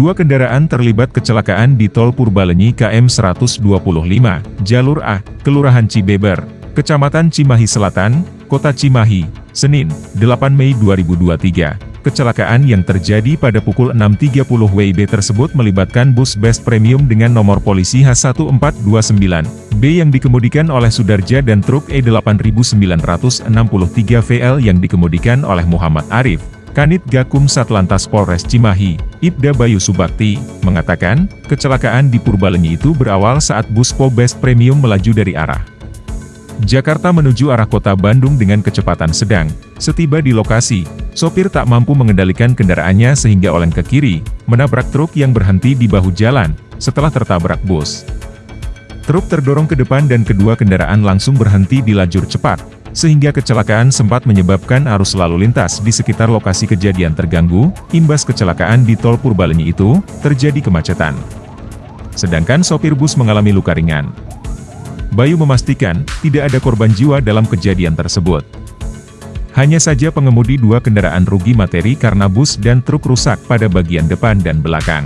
Dua kendaraan terlibat kecelakaan di Tol Purbalenyi KM 125, Jalur A, Kelurahan Cibeber, Kecamatan Cimahi Selatan, Kota Cimahi, Senin, 8 Mei 2023. Kecelakaan yang terjadi pada pukul 6.30 WIB tersebut melibatkan bus Best Premium dengan nomor polisi H1429B yang dikemudikan oleh Sudarja dan truk E8963 VL yang dikemudikan oleh Muhammad Arif. Kanit Gakum Satlantas Polres Cimahi, Ibda Bayu Subakti, mengatakan, kecelakaan di Purbalenyi itu berawal saat bus Po Best Premium melaju dari arah Jakarta menuju arah kota Bandung dengan kecepatan sedang. Setiba di lokasi, sopir tak mampu mengendalikan kendaraannya sehingga oleng ke kiri, menabrak truk yang berhenti di bahu jalan, setelah tertabrak bus. Truk terdorong ke depan dan kedua kendaraan langsung berhenti di lajur cepat, sehingga kecelakaan sempat menyebabkan arus lalu lintas di sekitar lokasi kejadian terganggu, imbas kecelakaan di tol Purbalenyi itu, terjadi kemacetan. Sedangkan sopir bus mengalami luka ringan. Bayu memastikan, tidak ada korban jiwa dalam kejadian tersebut. Hanya saja pengemudi dua kendaraan rugi materi karena bus dan truk rusak pada bagian depan dan belakang.